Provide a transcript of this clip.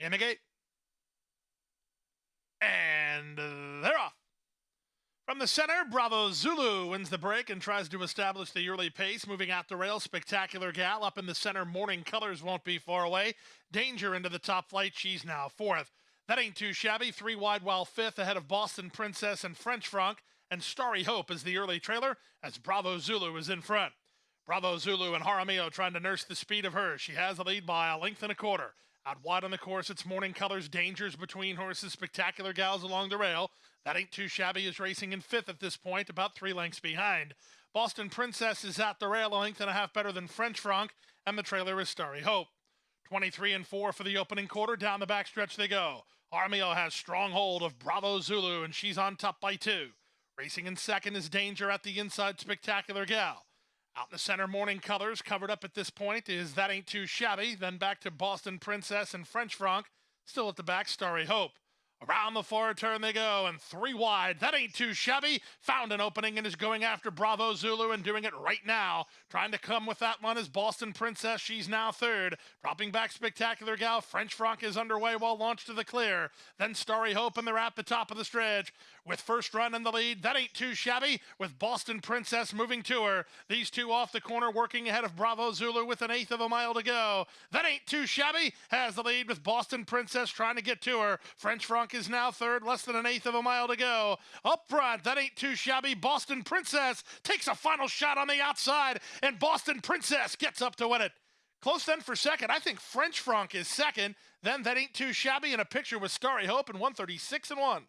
In gate. And they're off. From the center, Bravo Zulu wins the break and tries to establish the early pace. Moving out the rail, Spectacular Gal up in the center. Morning Colors won't be far away. Danger into the top flight. She's now fourth. That ain't too shabby. Three wide while fifth ahead of Boston Princess and French Franc. And Starry Hope is the early trailer as Bravo Zulu is in front. Bravo Zulu and Jaramillo trying to nurse the speed of her. She has the lead by a length and a quarter. Out wide on the course, it's Morning Colors, dangers between horses, spectacular gals along the rail. That ain't too shabby is racing in fifth at this point, about three lengths behind. Boston Princess is at the rail, a length and a half better than French Franc, and the trailer is Starry Hope. 23 and 4 for the opening quarter. Down the backstretch they go. Jaramillo has strong hold of Bravo Zulu, and she's on top by two. Racing in second is Danger at the inside, Spectacular Gal. Out in the center, Morning Colors, covered up at this point, is That Ain't Too Shabby. Then back to Boston Princess and French Franc. Still at the back, Starry Hope. Around the far turn they go, and three wide. That ain't too shabby. Found an opening and is going after Bravo Zulu and doing it right now. Trying to come with that one is Boston Princess. She's now third. Dropping back Spectacular Gal. French Franc is underway while launched to the clear. Then Starry Hope, and they're at the top of the stretch. With first run in the lead, that ain't too shabby. With Boston Princess moving to her. These two off the corner working ahead of Bravo Zulu with an eighth of a mile to go. That ain't too shabby. Has the lead with Boston Princess trying to get to her. French Franc is now third, less than an eighth of a mile to go. Up front, that ain't too shabby. Boston Princess takes a final shot on the outside, and Boston Princess gets up to win it. Close then for second. I think French Franc is second. Then that ain't too shabby in a picture with Starry Hope and 136 and 1.